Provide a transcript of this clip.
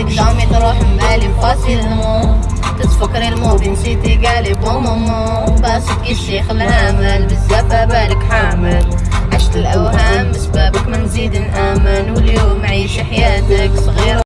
تقدامي جامي تروح مالي فاسيلمون تتفكري الموت نسيتي قالي بومومو باسك الشيخ الهامل بزاف بالك حامل. عشت الأوهام بسببك ما نزيد نامن واليوم عيش حياتك صغيرة.